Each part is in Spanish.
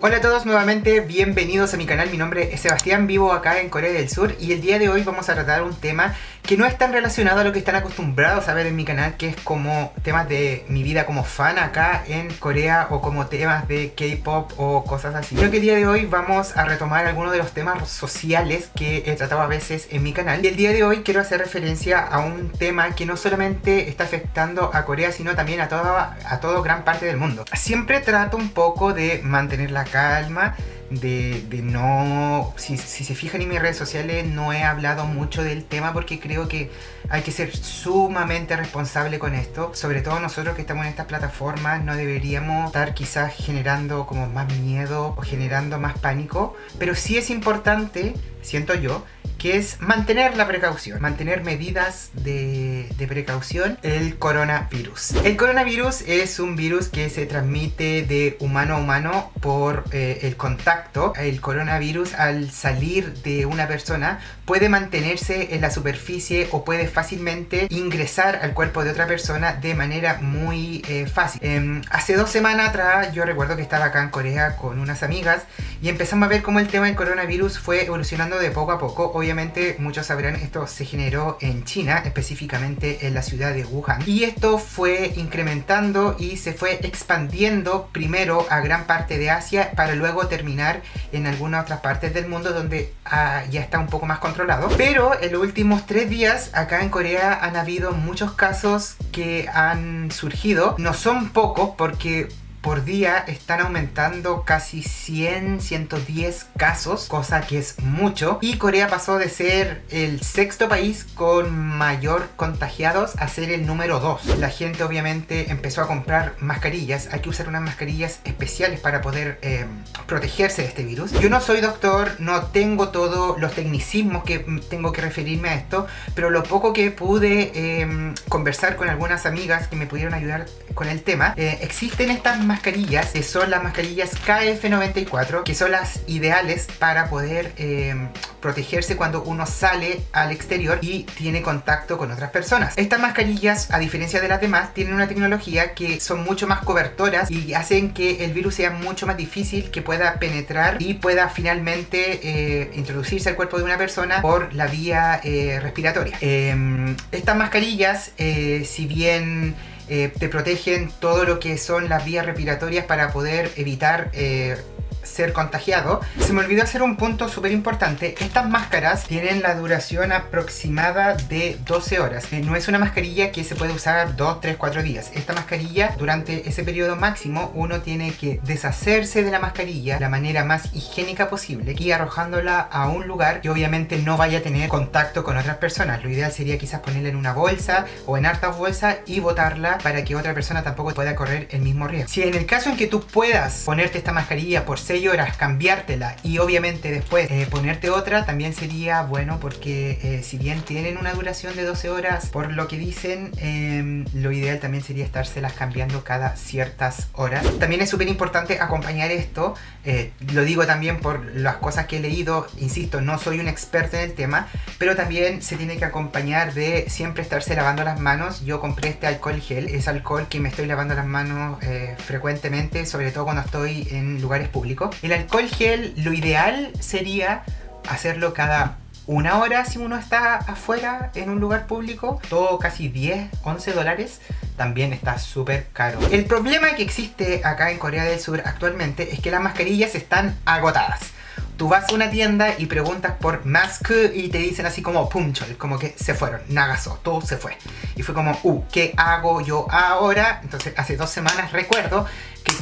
Hola a todos nuevamente, bienvenidos a mi canal, mi nombre es Sebastián, vivo acá en Corea del Sur y el día de hoy vamos a tratar un tema que no es tan relacionado a lo que están acostumbrados a ver en mi canal, que es como temas de mi vida como fan acá en Corea o como temas de K-pop o cosas así. Creo que el día de hoy vamos a retomar algunos de los temas sociales que he tratado a veces en mi canal y el día de hoy quiero hacer referencia a un tema que no solamente está afectando a Corea sino también a toda, a toda gran parte del mundo. Siempre trato un poco de mantener la calma, de, no... Si, se fijan en mis redes sociales no he hablado mucho del tema porque creo que hay que ser sumamente responsable con esto. Sobre todo nosotros que estamos en estas plataformas no deberíamos estar quizás generando como más miedo o generando más pánico. Pero sí es importante, siento yo, que es mantener la precaución, mantener medidas de, precaución el coronavirus. El coronavirus es un virus que se transmite de humano a humano por eh, el contacto. El coronavirus al salir de una persona puede mantenerse en la superficie o puede fácilmente ingresar al cuerpo de otra persona de manera muy eh, fácil. Em, hace dos semanas atrás yo recuerdo que estaba acá en Corea con unas amigas y empezamos a ver cómo el tema del coronavirus fue evolucionando de poco a poco. Hoy obviamente muchos sabrán esto se generó en China, específicamente en la ciudad de Wuhan. Y esto fue incrementando y se fue expandiendo primero a gran parte de Asia para luego terminar en algunas otras partes del mundo donde ah, ya está un poco más controlado. Pero en los últimos tres días acá en Corea han habido muchos casos que han surgido. No son pocos porque por día están aumentando casi 100, 110 casos, cosa que es mucho. Y Corea pasó de ser el sexto país con mayor contagiados a ser el número 2. La gente obviamente empezó a comprar mascarillas. Hay que usar unas mascarillas especiales para poder eh, protegerse de este virus. Yo no soy doctor, no tengo todos los tecnicismos que tengo que referirme a esto, pero lo poco que pude em, conversar con algunas amigas que me pudieron ayudar con el tema, eh, existen estas mascarillas, que son las mascarillas KF94, que son las ideales para poder eh, protegerse cuando uno sale al exterior y tiene contacto con otras personas. Estas mascarillas, a diferencia de las demás, tienen una tecnología que son mucho más cobertoras y hacen que el virus sea mucho más difícil que pueda penetrar y pueda finalmente eh, introducirse al cuerpo de una persona por la vía eh, respiratoria. Em, estas mascarillas, si bien eh, te protegen todo lo que son las vías respiratorias para poder evitar eh, ser contagiado. Se me olvidó hacer un punto súper importante. Estas máscaras tienen la duración aproximada de 12 horas. No es una mascarilla que se puede usar 2, 3, 4 días. Esta mascarilla, durante ese periodo máximo, uno tiene que deshacerse de la mascarilla de la manera más higiénica posible y arrojándola a un lugar que obviamente no vaya a tener contacto con otras personas. Lo ideal sería quizás ponerla en una bolsa o en hartas bolsas y botarla para que otra persona tampoco pueda correr el mismo riesgo. Si en el caso en que tú puedas ponerte esta mascarilla por 6 horas, cambiártela y obviamente después eh, ponerte otra, también sería bueno porque eh, si bien tienen una duración de 12 horas, por lo que dicen, em, lo ideal también sería estárselas cambiando cada ciertas horas. También es súper importante acompañar esto, eh, lo digo también por las cosas que he leído, insisto, no soy un experto en el tema, pero también se tiene que acompañar de siempre estarse lavando las manos. Yo compré este alcohol gel, es alcohol que me estoy lavando las manos frecuentemente, sobre todo cuando estoy en lugares públicos el alcohol gel, lo ideal sería hacerlo cada una hora si uno está afuera en un lugar público, todo casi 10, 11 dólares, también está súper caro. El problema que existe acá en Corea del Sur actualmente es que las mascarillas están agotadas. Tú vas a una tienda y preguntas por mask y te dicen así como punchol, como que se fueron, nagazo, todo se fue. Y fue como, uh, ¿qué hago yo ahora? Entonces hace dos semanas recuerdo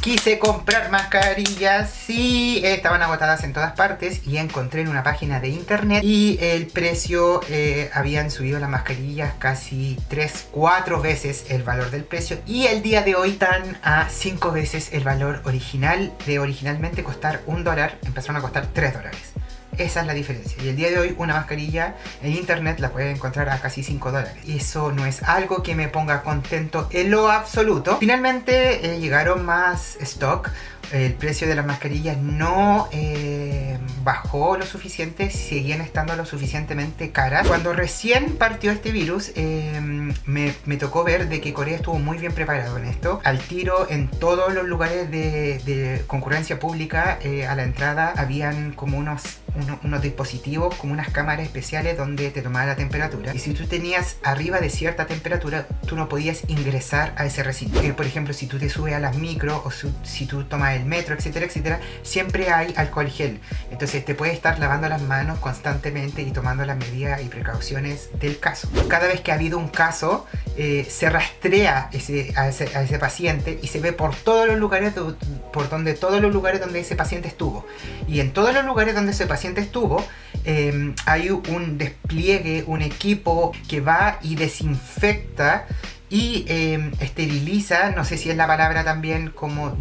quise comprar mascarillas. Sí estaban agotadas en todas partes y encontré en una página de internet y el precio eh, habían subido las mascarillas casi 3, 4 veces el valor del precio y el día de hoy están a 5 veces el valor original de originalmente costar un dólar empezaron a costar 3 dólares esa es la diferencia. Y el día de hoy una mascarilla en internet la pueden encontrar a casi 5 dólares. Eso no es algo que me ponga contento en lo absoluto. Finalmente eh, llegaron más stock el precio de las mascarillas no eh, bajó lo suficiente, seguían estando lo suficientemente caras. Cuando recién partió este virus, eh, me, tocó ver de que Corea estuvo muy bien preparado en esto. Al tiro, en todos los lugares de, concurrencia pública, eh, a la entrada habían como unos, unos, dispositivos, como unas cámaras especiales donde te tomaba la temperatura. Y si tú tenías arriba de cierta temperatura, tú no podías ingresar a ese recinto. por ejemplo, si tú te subes a las micro o si tú tomas el metro, etcétera, etcétera, siempre hay alcohol gel. Entonces te puedes estar lavando las manos constantemente y tomando las medidas y precauciones del caso. Cada vez que ha habido un caso, eh, se rastrea ese, a, ese, paciente y se ve por todos los lugares por donde todos los lugares donde ese paciente estuvo. Y en todos los lugares donde ese paciente estuvo, em, hay un despliegue, un equipo que va y desinfecta y em, esteriliza, no sé si es la palabra también como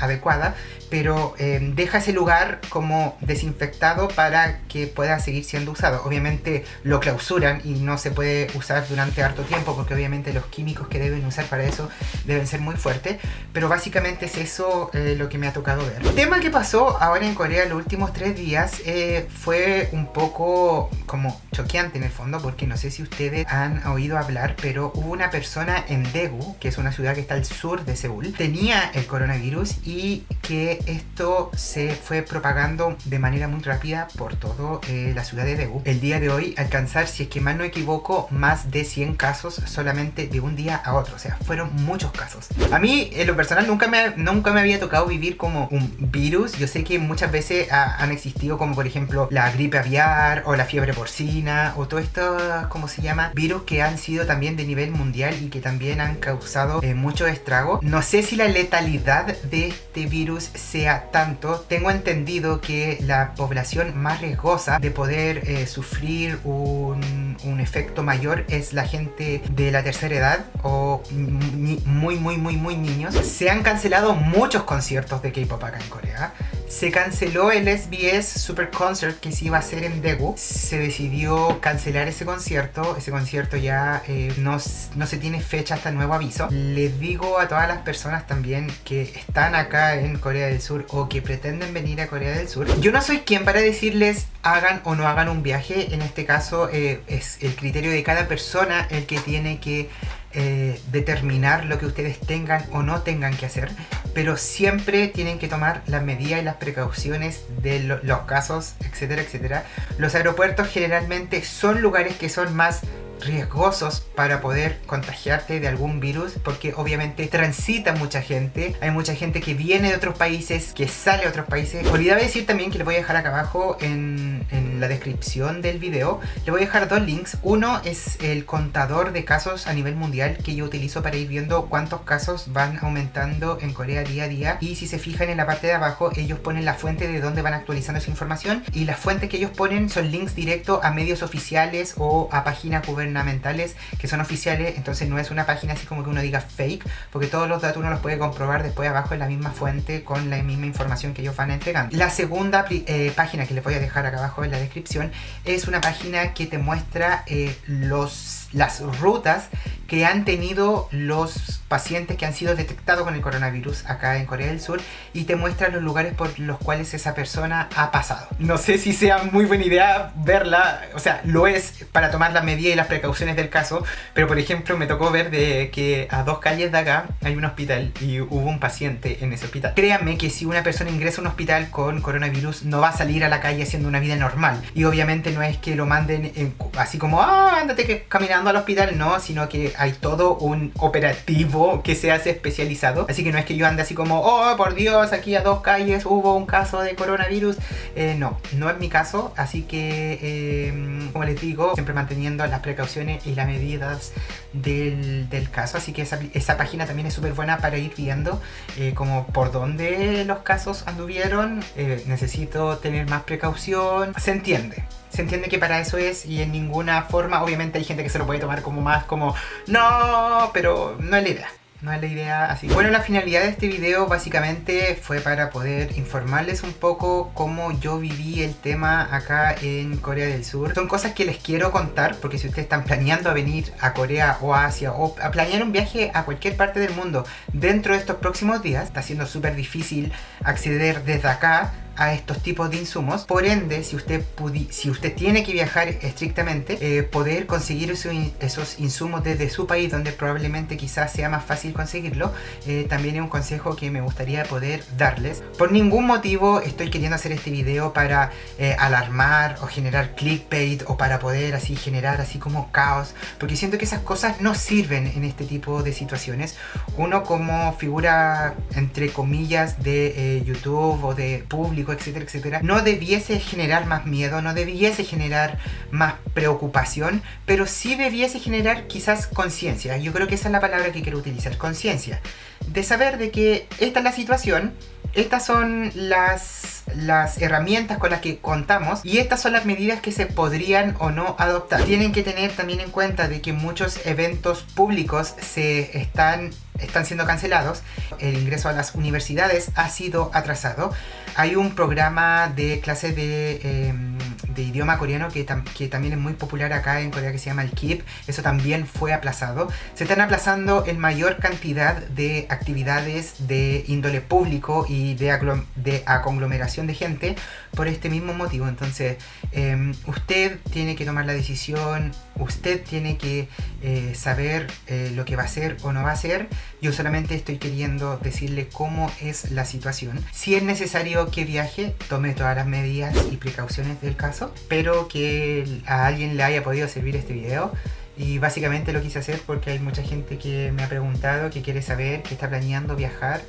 adecuada, pero eh, deja ese lugar como desinfectado para que pueda seguir siendo usado. Obviamente lo clausuran y no se puede usar durante harto tiempo porque obviamente los químicos que deben usar para eso deben ser muy fuertes, pero básicamente es eso eh, lo que me ha tocado ver. El tema que pasó ahora en Corea los últimos tres días eh, fue un poco como choqueante en el fondo porque no sé si ustedes han oído hablar, pero hubo una persona en Daegu, que es una ciudad que está al sur de Seúl, tenía el coronavirus y que esto se fue propagando de manera muy rápida por toda eh, la ciudad de Daegu. El día de hoy alcanzar, si es que mal no equivoco, más de 100 casos solamente de un día a otro. O sea, fueron muchos casos. A mí, en lo personal, nunca me, nunca me había tocado vivir como un virus. Yo sé que muchas veces han existido como por ejemplo la gripe aviar o la fiebre porcina o todo esto, ¿cómo se llama? Virus que han sido también de nivel mundial y que también han causado eh, mucho estrago. No sé si la letalidad de este virus sea tanto, tengo entendido que la población más riesgosa de poder eh, sufrir un, un, efecto mayor es la gente de la tercera edad o muy muy muy muy niños. Se han cancelado muchos conciertos de K-pop acá en Corea se canceló el SBS Super Concert que se iba a hacer en Daegu. Se decidió cancelar ese concierto. Ese concierto ya eh, no, no, se tiene fecha hasta nuevo aviso. Les digo a todas las personas también que están acá en Corea del Sur o que pretenden venir a Corea del Sur. Yo no soy quien para decirles hagan o no hagan un viaje. En este caso eh, es el criterio de cada persona el que tiene que eh, determinar lo que ustedes tengan o no tengan que hacer, pero siempre tienen que tomar las medidas y las precauciones de los casos, etcétera, etcétera. Los aeropuertos generalmente son lugares que son más riesgosos para poder contagiarte de algún virus porque obviamente transita mucha gente. Hay mucha gente que viene de otros países que sale de otros países. Olvidaba decir también que les voy a dejar acá abajo en, en la descripción del video le voy a dejar dos links. Uno es el contador de casos a nivel mundial que yo utilizo para ir viendo cuántos casos van aumentando en Corea día a día. Y si se fijan en la parte de abajo ellos ponen la fuente de dónde van actualizando esa información. Y las fuentes que ellos ponen son links directos a medios oficiales o a páginas gubernamentales gubernamentales que son oficiales, entonces no es una página así como que uno diga fake, porque todos los datos uno los puede comprobar después abajo en la misma fuente con la misma información que ellos van entregando. La segunda eh, página que les voy a dejar acá abajo en la descripción es una página que te muestra eh, los, las rutas que han tenido los pacientes que han sido detectados con el coronavirus acá en Corea del Sur y te muestra los lugares por los cuales esa persona ha pasado. No sé si sea muy buena idea verla, o sea, lo es para tomar la medida y las precauciones del caso, pero por ejemplo me tocó ver de que a dos calles de acá hay un hospital y hubo un paciente en ese hospital. Créanme que si una persona ingresa a un hospital con coronavirus no va a salir a la calle haciendo una vida normal y obviamente no es que lo manden así como, ah, ándate caminando al hospital, no, sino que hay todo un operativo que se hace especializado. Así que no es que yo ande así como, oh, por Dios, aquí a dos calles hubo un caso de coronavirus. Eh, no, no es mi caso. Así que, em, como les digo, siempre manteniendo las precauciones y las medidas del, caso. Así que esa, página también es súper buena para ir viendo eh, por dónde los casos anduvieron. Eh, necesito tener más precaución. Se entiende se entiende que para eso es y en ninguna forma, obviamente hay gente que se lo puede tomar como más como, no, pero no es la idea no es la idea así. Bueno, la finalidad de este video básicamente fue para poder informarles un poco cómo yo viví el tema acá en Corea del Sur. Son cosas que les quiero contar porque si ustedes están planeando a venir a Corea o Asia o a planear un viaje a cualquier parte del mundo dentro de estos próximos días, está siendo súper difícil acceder desde acá a estos tipos de insumos. Por ende, si usted, si usted tiene que viajar estrictamente, eh, poder conseguir esos insumos desde su país, donde probablemente quizás sea más fácil conseguirlo, eh, también es un consejo que me gustaría poder darles. Por ningún motivo estoy queriendo hacer este video para eh, alarmar o generar clickbait o para poder así generar así como caos, porque siento que esas cosas no sirven en este tipo de situaciones. Uno como figura, entre comillas, de YouTube o de público, etcétera, etcétera, no debiese generar más miedo, no debiese generar más preocupación, pero sí debiese generar quizás conciencia. Yo creo que esa es la palabra que quiero utilizar, conciencia. De saber de que esta es la situación, estas son las, las herramientas con las que contamos y estas son las medidas que se podrían o no adoptar. Tienen que tener también en cuenta de que muchos eventos públicos se están están siendo cancelados, el ingreso a las universidades ha sido atrasado. Hay un programa de clase de, em, idioma coreano que, también es muy popular acá en Corea que se llama el KIP. Eso también fue aplazado. Se están aplazando en mayor cantidad de actividades de índole público y de, de conglomeración de gente por este mismo motivo. Entonces, em, usted tiene que tomar la decisión, usted tiene que eh, saber eh, lo que va a hacer o no va a hacer yo solamente estoy queriendo decirle cómo es la situación. Si es necesario que viaje, tome todas las medidas y precauciones del caso. Espero que a alguien le haya podido servir este video. Y básicamente lo quise hacer porque hay mucha gente que me ha preguntado, que quiere saber, que está planeando viajar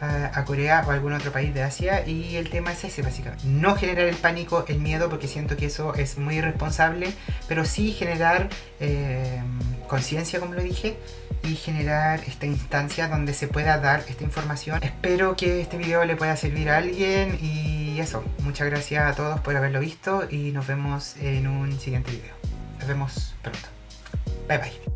a, Corea o a algún otro país de Asia y el tema es ese básicamente. No generar el pánico, el miedo, porque siento que eso es muy irresponsable, pero sí generar eh, conciencia, como lo dije, y generar esta instancia donde se pueda dar esta información. Espero que este video le pueda servir a alguien y eso. Muchas gracias a todos por haberlo visto y nos vemos en un siguiente video. Nos vemos pronto. 拜拜。